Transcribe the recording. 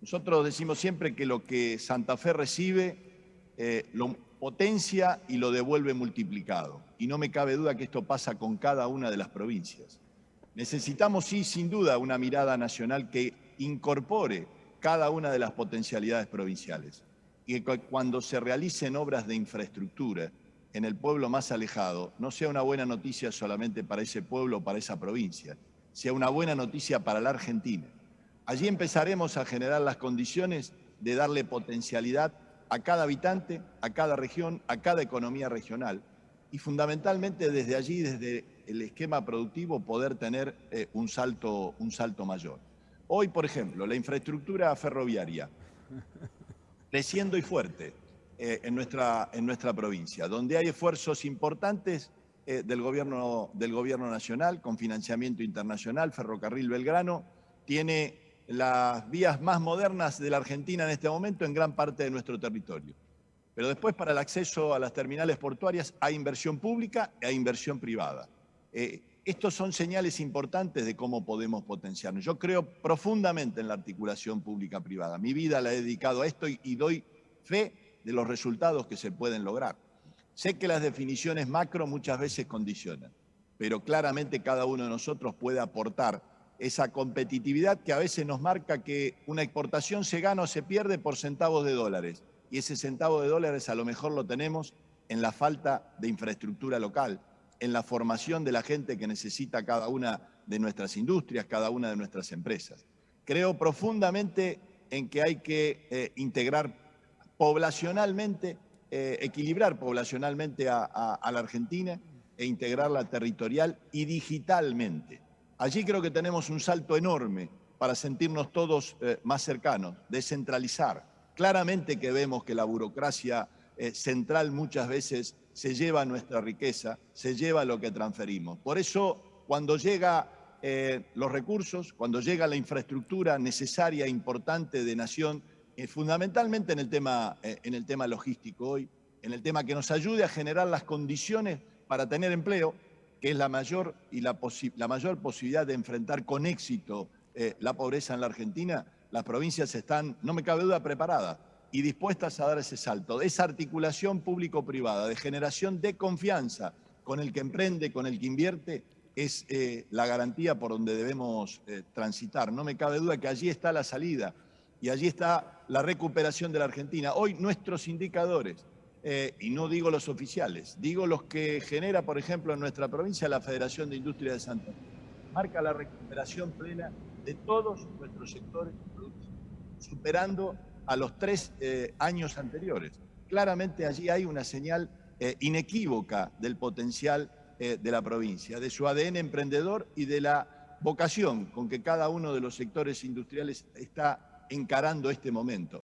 Nosotros decimos siempre que lo que Santa Fe recibe eh, lo potencia y lo devuelve multiplicado. Y no me cabe duda que esto pasa con cada una de las provincias. Necesitamos, sí, sin duda, una mirada nacional que incorpore cada una de las potencialidades provinciales. Y que cuando se realicen obras de infraestructura en el pueblo más alejado, no sea una buena noticia solamente para ese pueblo o para esa provincia, sea una buena noticia para la Argentina. Allí empezaremos a generar las condiciones de darle potencialidad a cada habitante, a cada región, a cada economía regional y fundamentalmente desde allí, desde el esquema productivo, poder tener eh, un, salto, un salto mayor. Hoy, por ejemplo, la infraestructura ferroviaria, creciendo y fuerte eh, en, nuestra, en nuestra provincia, donde hay esfuerzos importantes eh, del, gobierno, del gobierno nacional con financiamiento internacional, Ferrocarril Belgrano, tiene las vías más modernas de la Argentina en este momento en gran parte de nuestro territorio. Pero después para el acceso a las terminales portuarias hay inversión pública e inversión privada. Eh, estos son señales importantes de cómo podemos potenciarnos. Yo creo profundamente en la articulación pública-privada. Mi vida la he dedicado a esto y doy fe de los resultados que se pueden lograr. Sé que las definiciones macro muchas veces condicionan, pero claramente cada uno de nosotros puede aportar esa competitividad que a veces nos marca que una exportación se gana o se pierde por centavos de dólares. Y ese centavo de dólares a lo mejor lo tenemos en la falta de infraestructura local, en la formación de la gente que necesita cada una de nuestras industrias, cada una de nuestras empresas. Creo profundamente en que hay que eh, integrar poblacionalmente, eh, equilibrar poblacionalmente a la Argentina e integrarla territorial y digitalmente. Allí creo que tenemos un salto enorme para sentirnos todos eh, más cercanos, descentralizar. Claramente que vemos que la burocracia eh, central muchas veces se lleva nuestra riqueza, se lleva lo que transferimos. Por eso, cuando llega eh, los recursos, cuando llega la infraestructura necesaria e importante de nación, fundamentalmente en el, tema, en el tema logístico hoy, en el tema que nos ayude a generar las condiciones para tener empleo, que es la mayor, y la, la mayor posibilidad de enfrentar con éxito eh, la pobreza en la Argentina, las provincias están, no me cabe duda, preparadas y dispuestas a dar ese salto. Esa articulación público-privada, de generación de confianza con el que emprende, con el que invierte, es eh, la garantía por donde debemos eh, transitar. No me cabe duda que allí está la salida y allí está la recuperación de la Argentina. Hoy nuestros indicadores eh, y no digo los oficiales, digo los que genera, por ejemplo, en nuestra provincia la Federación de Industria de Santa Fe. Marca la recuperación plena de todos nuestros sectores superando a los tres eh, años anteriores. Claramente allí hay una señal eh, inequívoca del potencial de la provincia, de su ADN emprendedor y de la vocación con que cada uno de los sectores industriales está encarando este momento.